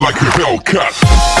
Like a Hellcat.